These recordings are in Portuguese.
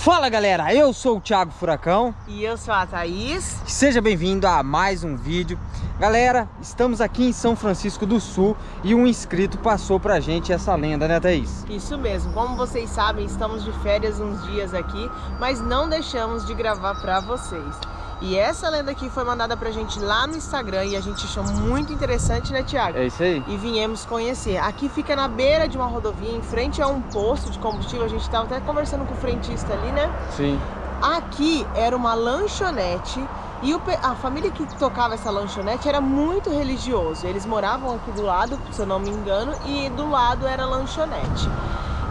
Fala galera, eu sou o Thiago Furacão. E eu sou a Thaís. Seja bem-vindo a mais um vídeo. Galera, estamos aqui em São Francisco do Sul E um inscrito passou pra gente essa lenda, né Thaís? Isso mesmo, como vocês sabem, estamos de férias uns dias aqui Mas não deixamos de gravar pra vocês e essa lenda aqui foi mandada pra gente lá no Instagram e a gente achou muito interessante, né, Tiago? É isso aí. E viemos conhecer. Aqui fica na beira de uma rodovia, em frente a um posto de combustível. A gente tava até conversando com o frentista ali, né? Sim. Aqui era uma lanchonete e o, a família que tocava essa lanchonete era muito religioso. Eles moravam aqui do lado, se eu não me engano, e do lado era lanchonete.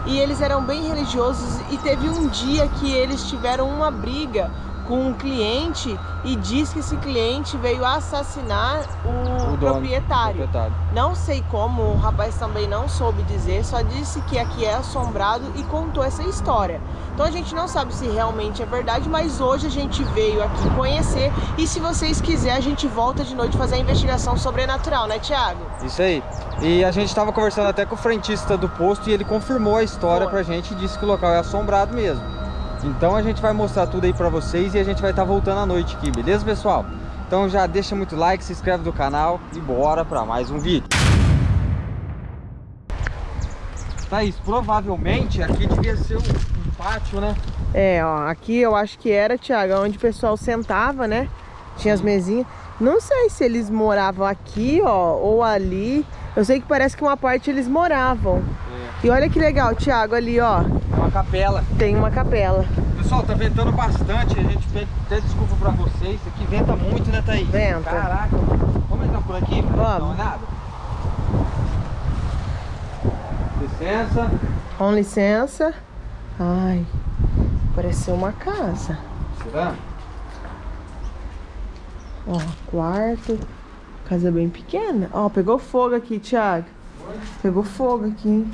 E eles eram bem religiosos e teve um dia que eles tiveram uma briga com um cliente e diz que esse cliente veio assassinar o, o proprietário. proprietário. Não sei como, o rapaz também não soube dizer, só disse que aqui é assombrado e contou essa história. Então a gente não sabe se realmente é verdade, mas hoje a gente veio aqui conhecer e se vocês quiserem a gente volta de noite fazer a investigação sobrenatural, né Tiago? Isso aí. E a gente estava conversando até com o frentista do posto e ele confirmou a história Boa. pra gente e disse que o local é assombrado mesmo. Então a gente vai mostrar tudo aí pra vocês e a gente vai estar tá voltando à noite aqui, beleza pessoal? Então já deixa muito like, se inscreve no canal e bora pra mais um vídeo. Thaís, provavelmente aqui devia ser um, um pátio, né? É, ó, aqui eu acho que era, Thiago, onde o pessoal sentava, né? Tinha as mesinhas. Não sei se eles moravam aqui, ó, ou ali. Eu sei que parece que uma parte eles moravam. E olha que legal, Thiago, ali, ó. É uma capela. Tem uma capela. Pessoal, tá ventando bastante. A gente pede até desculpa pra vocês. Aqui venta muito, né, Thaís? Venta. Caraca. Vamos entrar por aqui? Vamos. Uma olhada? Licença. Com licença. Ai, pareceu uma casa. Será? Ó, quarto. Casa bem pequena. Ó, pegou fogo aqui, Thiago. Pegou fogo aqui, hein?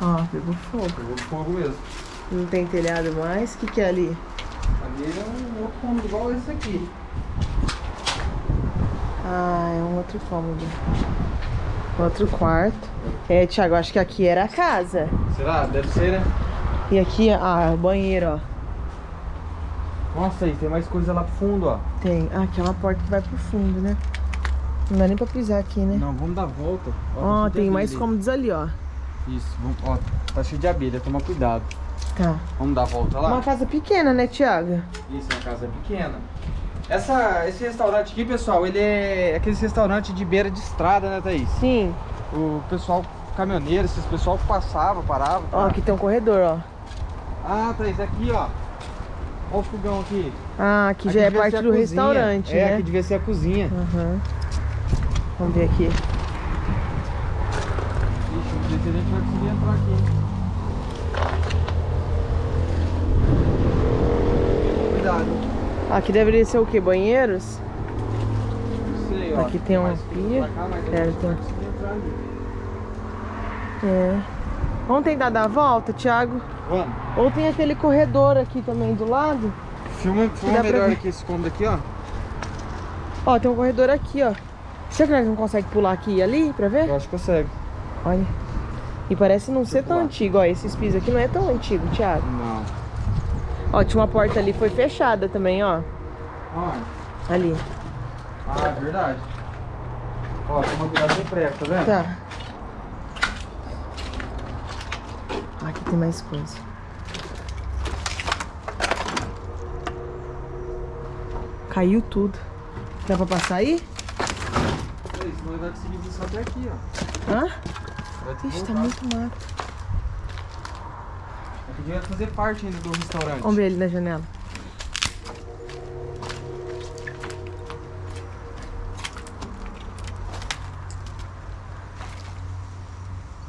Ó, pegou fogo. Pegou fogo mesmo. Não tem telhado mais? O que, que é ali? Ali é um outro cômodo igual esse aqui. Ah, é um outro cômodo. Outro quarto. É, Thiago, acho que aqui era a casa. Será? Deve ser, né? E aqui, ah, o banheiro, ó. Nossa, aí tem mais coisa lá pro fundo, ó. Tem. Ah, aqui é uma porta que vai pro fundo, né? Não dá nem pra pisar aqui, né? Não, vamos dar volta. Ó, ó tem mais cômodos ali, ó. Isso, vamos, ó, tá cheio de abelha, toma cuidado. Tá. Vamos dar a volta lá? Uma casa pequena, né, Thiago? Isso, uma casa pequena. Essa, esse restaurante aqui, pessoal, ele é aquele restaurante de beira de estrada, né, Thaís? Sim. O pessoal caminhoneiro, esses pessoal passava, parava. Ó, aqui tem um corredor, ó. Ah, Thaís, aqui, ó. Olha o fogão aqui. Ah, aqui, aqui já é parte do restaurante, é, né? aqui devia ser a cozinha. Uhum. Vamos ver aqui. Ixi, não sei se a gente aqui. Cuidado. Aqui deveria ser o que? Banheiros? Não sei, ó. Aqui tem uma pia. É, tem... É. Vamos tentar dar a volta, Thiago? Vamos. Ou tem aquele corredor aqui também do lado. Filma, filma melhor aqui esse cômodo aqui, ó. Ó, tem um corredor aqui, ó. Será que nós não consegue pular aqui e ali pra ver? Eu acho que consegue. Olha. E parece não ser tão antigo, ó. Esses pisos aqui não é tão antigo, Thiago. Não. Ó, tinha uma porta ali, foi fechada também, ó. Onde? Ali. Ah, é verdade. Ó, toma cuidado sem prego, tá vendo? Tá. Aqui tem mais coisa. Caiu tudo. Dá pra passar aí? Senão vai conseguir vir só até aqui, ó. Hã? Ixi, tá muito mato. Aqui devia fazer parte ainda do restaurante. Vamos ver ali na janela.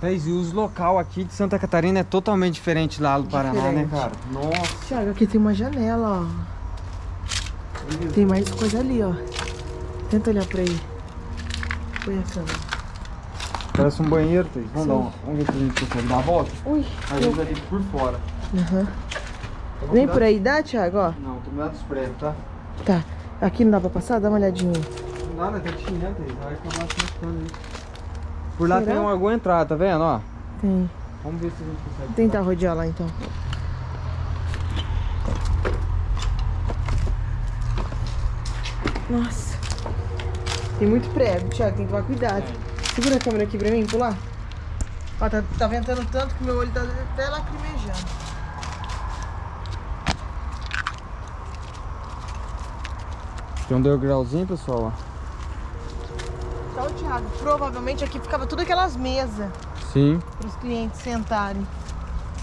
E os local aqui de Santa Catarina é totalmente diferente lá do Paraná, né, cara? Nossa. Thiago, aqui tem uma janela, ó. Tem mais coisa ali, ó. Tenta olhar pra aí. Põe a câmera. Parece um banheiro, Thaís. Vamos, dar um, vamos ver se a gente consegue dar a volta. Ui. Aí eu... ali por fora. Aham. Uhum. Nem por aí dá, Thiago, ó? Não, tô meio dos prédios, tá? Tá. Aqui não dá pra passar? Dá uma olhadinha. Não dá, né? Tá tinha, Thaís. Vai acabar se aí. Por lá Será? tem alguma entrada, tá vendo, ó? Tem. Vamos ver se a gente consegue. Tentar rodear lá então. Nossa. Tem muito prego, Thiago, tem que tomar cuidado. Segura a câmera aqui pra mim, pular. Ó, tá, tá ventando tanto que meu olho tá até lacrimejando. Tem um degrauzinho, pessoal, ó. Tá o Thiago. Provavelmente aqui ficava tudo aquelas mesas Sim, para os clientes sentarem.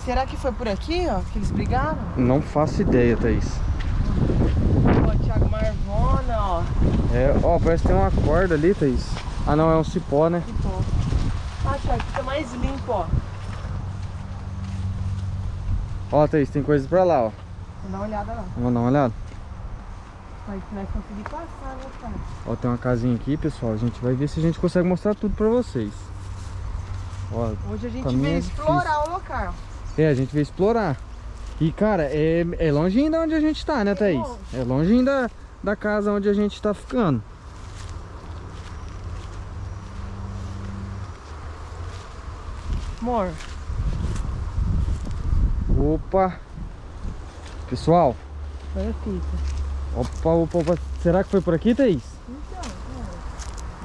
Será que foi por aqui, ó, que eles brigaram? não faço ideia, Thaís. Ó, Thiago, Marvona, ó. É, ó, parece que tem uma corda ali, Thaís. Ah, não, é um cipó, né? Que top. Ah, Thiago, fica mais limpo, ó. Ó, Thaís, tem coisa pra lá, ó. Vou dar uma olhada lá. Vamos dar uma olhada? Vai que nós conseguir passar, né, cara? Ó, tem uma casinha aqui, pessoal. A gente vai ver se a gente consegue mostrar tudo pra vocês. Ó, Hoje a gente veio é explorar o local. é, a gente veio explorar. E, cara, é, é longe ainda onde a gente tá, né, Thaís? longe. É longe ainda da casa onde a gente tá ficando. Amor, Opa! Pessoal, olha a fita. opa, opa, opa. Será que foi por aqui, Thaís? Então,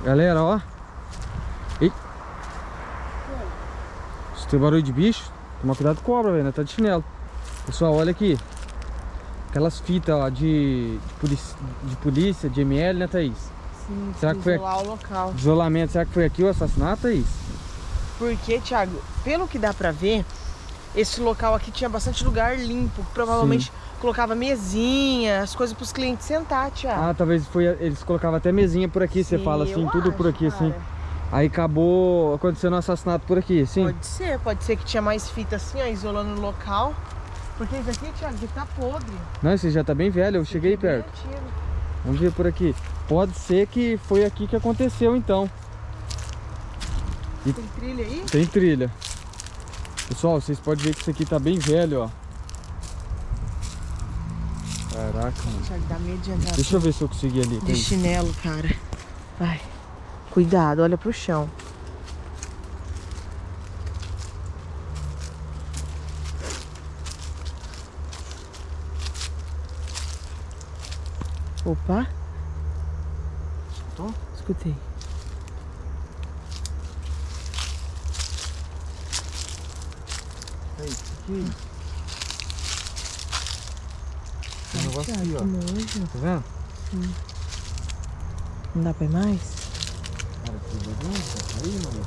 Galera, ó. Ei. Se tem barulho de bicho, toma cuidado com cobra, velho, né? Tá de chinelo. Pessoal, olha aqui. Aquelas fitas, ó, de, de, polícia, de polícia, de ML, né, Thaís? sim, Será que foi isolar o local. Isolamento, será que foi aqui o assassinato, Thaís? Porque, Thiago, pelo que dá pra ver, esse local aqui tinha bastante lugar limpo. Provavelmente colocava mesinha, as coisas pros clientes sentar, Thiago. Ah, talvez foi. Eles colocavam até mesinha por aqui, você Sim, fala assim, tudo por acho, aqui, assim. cara. Aí acabou acontecendo um assassinato por aqui, sim? Pode ser, pode ser que tinha mais fita assim, ó, isolando o local. Porque isso aqui, Thiago, aqui tá podre. Não, esse já tá bem velho, eu cheguei Isso aqui é perto. Vamos ver por aqui. Pode ser que foi aqui que aconteceu, então. Tem trilha aí? Tem trilha. Pessoal, vocês podem ver que isso aqui tá bem velho, ó. Caraca, mano. Thiago, dá medo de Deixa eu ver se eu consegui ali. de Tem. chinelo, cara. Vai. Cuidado, olha pro chão. Opa, Escutou? escutei. Aí, aqui. Tem um negócio aqui, ó. nojo. Tá vendo? Não dá pra ir mais? Cara, que bagunça. Aí, mano.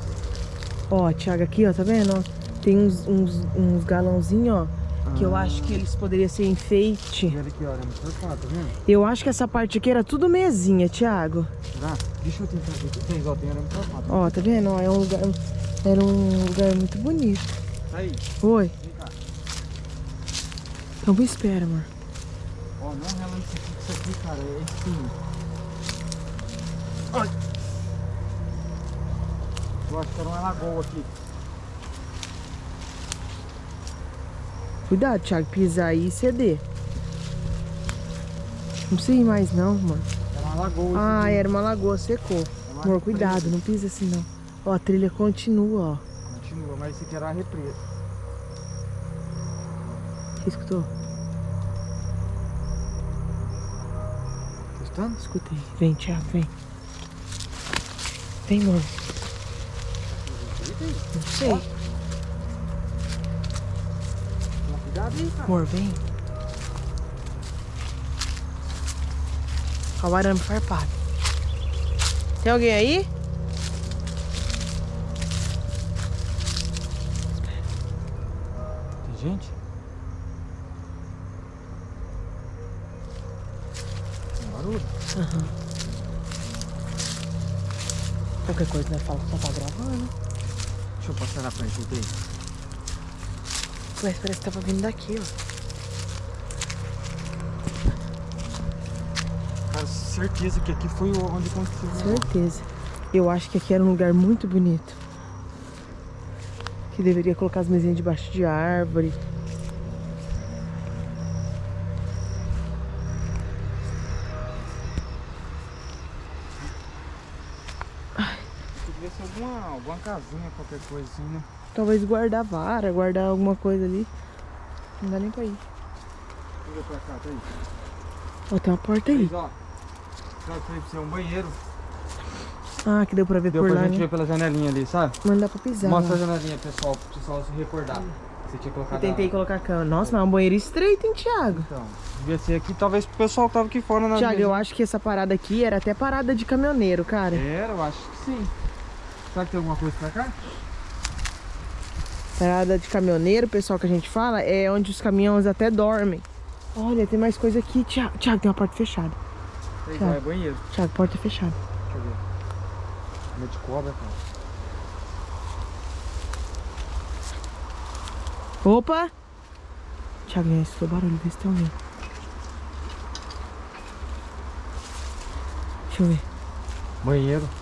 Ó, Thiago, aqui, ó, tá vendo? ó? Tem uns, uns, uns galãozinhos, ó, que eu Ah. acho que eles poderiam ser enfeite. E olha aqui, olha, cortado, tá vendo? Eu acho que essa parte aqui era tudo mesinha, Thiago. Será? Deixa eu tentar ver. Tem, ó, tem arame. Ó, tá vendo? Ó, é um lugar, era um lugar muito bonito. Aí, Oi. Então me espera, amor. Ó, não rela isso aqui, isso aqui, cara, é espinho. Olha. Eu acho que era uma lagoa aqui. Cuidado, Thiago, pisar aí e ceder. Não precisa ir mais não, amor. Era uma lagoa Ah, era uma lagoa, secou. É Amor, cuidado, não pisa assim não. Ó, a trilha continua, ó. Continua, mas esse aqui era a represa. Você escutou? Tá escutando? Escutei. Vem, Thiago, vem. Vem, amor. Não sei. Cuidado aí, cara. Amor, vem. Olha o arame farpado. Tem alguém aí? Tem gente? Barulho? Qualquer coisa, né? Fala que só tá gravando. Deixa eu passar na frente trem. Mas parece que tava vindo daqui, ó. Cara, certeza que aqui foi onde aconteceu. Certeza. Eu acho que aqui era um lugar muito bonito. Que deveria colocar as mesinhas debaixo de árvore. Casinha, qualquer né? talvez guardar vara, guardar alguma coisa ali. Não dá nem pra ir. Ver pra cá, Thaís. Ó, tem uma porta aí. Thaís, ó. Pra você, um banheiro. Ah, que deu pra ver Deu por pra lá, gente né? ver pela janelinha ali, sabe? Mas dá pra pisar. Mostra a lá. janelinha, pessoal, pro pessoal se recordar. Você tinha colocado Eu tentei a- colocar a cama. Nossa, mas é um banheiro estreito, hein, Thiago? Então, devia ser aqui, talvez pro pessoal tava aqui fora na Thiago, eu acho que essa parada aqui era até parada de caminhoneiro, cara. Era, eu acho que sim. Será que tem alguma coisa pra cá? Parada de caminhoneiro, pessoal, que a gente fala, é onde os caminhões até dormem. Olha, tem mais coisa aqui, Thiago. Thiago, tem uma porta fechada. Tá. ó, é banheiro. Thiago, porta fechada. Deixa eu ver. Meio de cobra, cara. Opa! Thiago, já escutou barulho, vê se tem alguém. Deixa eu ver. Banheiro.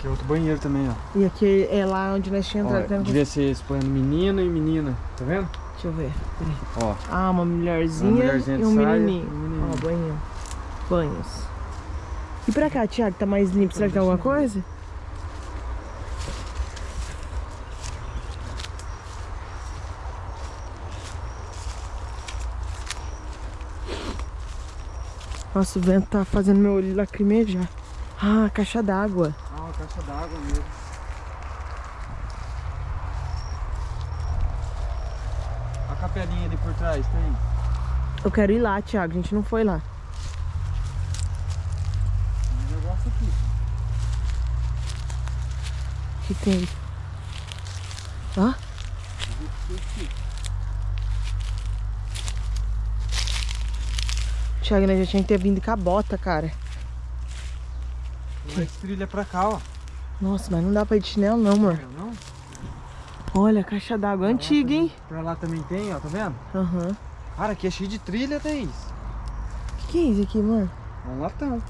Aqui é outro banheiro também, ó. E aqui é lá onde nós tínhamos Ó, entrado. Tem- devia ser expondo menino e menina, tá vendo? Deixa eu ver. Peraí. Ó, Ah, uma mulherzinha, Uma mulherzinha e um saia menininho. um menininho. Ó, banho. Banhos. E pra cá, Thiago, tá mais limpo? Será que tem alguma coisa? Nossa, o vento tá fazendo meu olho lacrimejar. Ah, caixa d'água. Ah, caixa d'água mesmo. A capelinha ali por trás, tem? Eu quero ir lá, Thiago. A gente não foi lá. Tem um negócio aqui. O que tem? Ó. Thiago, né? Já tinha que ter vindo com a bota, cara. Mais trilha pra cá, ó. Nossa, mas não dá pra ir de chinelo não, amor. Não, não? Olha, caixa d'água antiga, hein? Pra lá também tem, ó, tá vendo? Aham. Cara, aqui é cheio de trilha, Thaís. O que, que é isso aqui, amor? É um latão.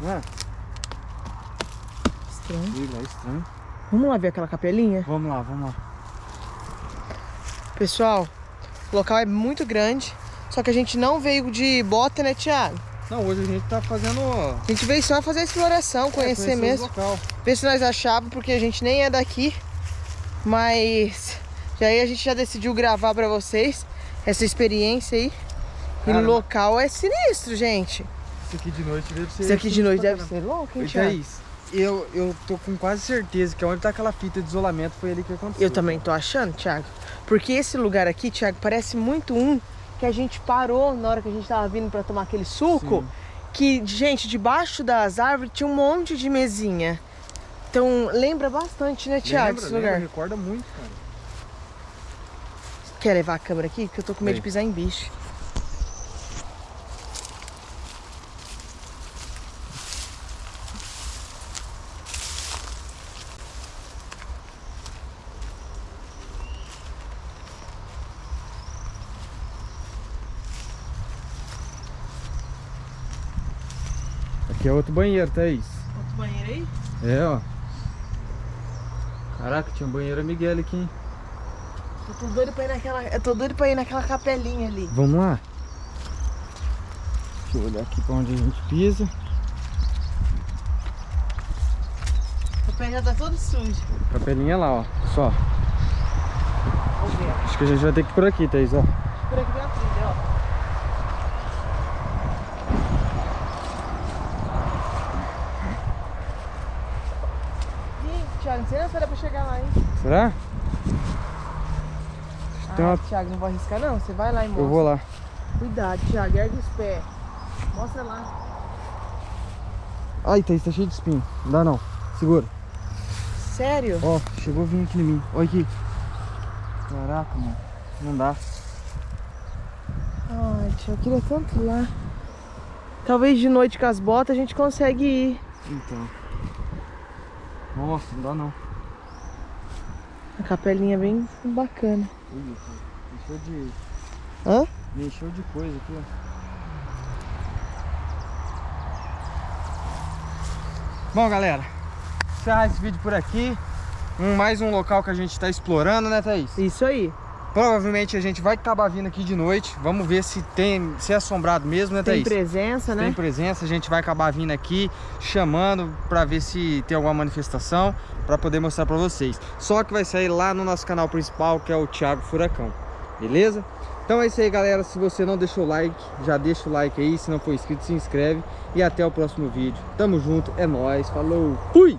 Não é? Estranho. Trilha, é estranho. Vamos lá ver aquela capelinha? Vamos lá, vamos lá. Pessoal, o local é muito grande. Só que a gente não veio de bota, né, Thiago? Não, hoje a gente tá fazendo... A gente veio só fazer a exploração, é, conhecer mesmo. local. Ver se nós achávamos, porque a gente nem é daqui. Mas já aí a gente já decidiu gravar pra vocês essa experiência aí. E o local é sinistro, gente. Isso aqui de noite deve ser... Isso aqui de noite deve ser louco, hein, Oi, Thiago? Thaís, eu, eu tô com quase certeza que onde tá aquela fita de isolamento foi ali que aconteceu. Eu também tô achando, Thiago. Porque esse lugar aqui, Thiago, parece muito um que a gente parou na hora que a gente tava vindo pra tomar aquele suco. Sim. Que, gente, debaixo das árvores tinha um monte de mesinha. Então, lembra bastante, né, Thiago, Lembra, esse lembra, lugar? recorda muito, cara. Quer levar a câmera aqui? Porque eu tô com medo de pisar em bicho. Aqui é outro banheiro, Thaís. Outro banheiro aí? É, ó. Caraca, tinha um banheiro Miguel aqui, hein? Eu tô doido pra ir naquela. Eu tô doido pra ir naquela capelinha ali. Vamos lá? Deixa eu olhar aqui pra onde a gente pisa. O pé já tá todo sujo. Capelinha lá, ó. Só. Acho que a gente vai ter que ir por aqui, Thaís, ó. Por aqui tem uma trilha, ó. Ih, Thiago, não sei se dá pra chegar lá, hein? Será? Ah, Tem uma- Thiago, não vai arriscar não. Você vai lá e mostra. Eu vou lá. Cuidado, Thiago, ergue os pés. Mostra lá. Ai, Thaís, tá cheio de espinho. Não dá não. Segura. Sério? Ó, chegou a vir aqui em mim. Olha aqui. Caraca, mano. Não dá. Ai, Thiago, eu queria tanto ir lá. Talvez de noite com as botas a gente consegue ir. Então. Nossa, não dá não. A capelinha é bem bacana. Cara. Encheu de. Hã? Me encheu de coisa aqui, ó. Bom, galera, encerrar esse vídeo por aqui. Um, mais um local que a gente está explorando, né, Thaís? Isso aí. Provavelmente a gente vai acabar vindo aqui de noite. Vamos ver se tem, se é assombrado mesmo, né, Tem Thaís? presença, né? Tem presença, a gente vai acabar vindo aqui chamando para ver se tem alguma manifestação para poder mostrar para vocês. Só que vai sair lá no nosso canal principal, que é o Thiago Furacão. Beleza? Então é isso aí, galera. Se você não deixou o like, já deixa o like aí. Se não for inscrito, se inscreve. E até o próximo vídeo. Tamo junto, é nóis. Falou, fui!